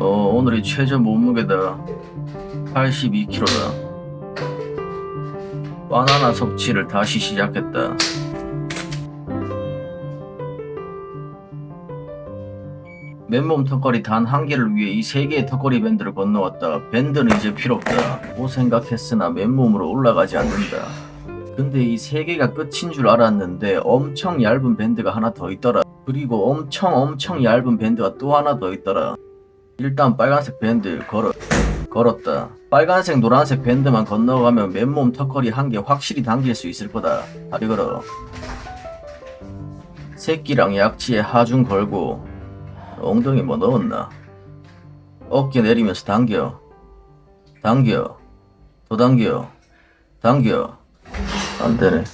어 오늘이 최저 몸무게다. 82kg다 바나나 섭취를 다시 시작했다. 맨몸 턱걸이 단 한 개를 위해 이 세 개의 턱걸이 밴드를 건너왔다. 밴드는 이제 필요 없다. 고 생각했으나 맨몸으로 올라가지 않는다. 근데 이 세 개가 끝인 줄 알았는데 엄청 얇은 밴드가 하나 더 있더라. 그리고 엄청 엄청 얇은 밴드가 또 하나 더 있더라 일단 빨간색 밴드 걸어 걸었다. 빨간색 노란색 밴드만 건너가면 맨몸 턱걸이 한 개 확실히 당길 수 있을 거다. 다리 걸어. 새끼랑 약지에 하중 걸고 엉덩이 뭐 넣었나? 어깨 내리면서 당겨. 당겨. 더 당겨. 당겨. 안 되네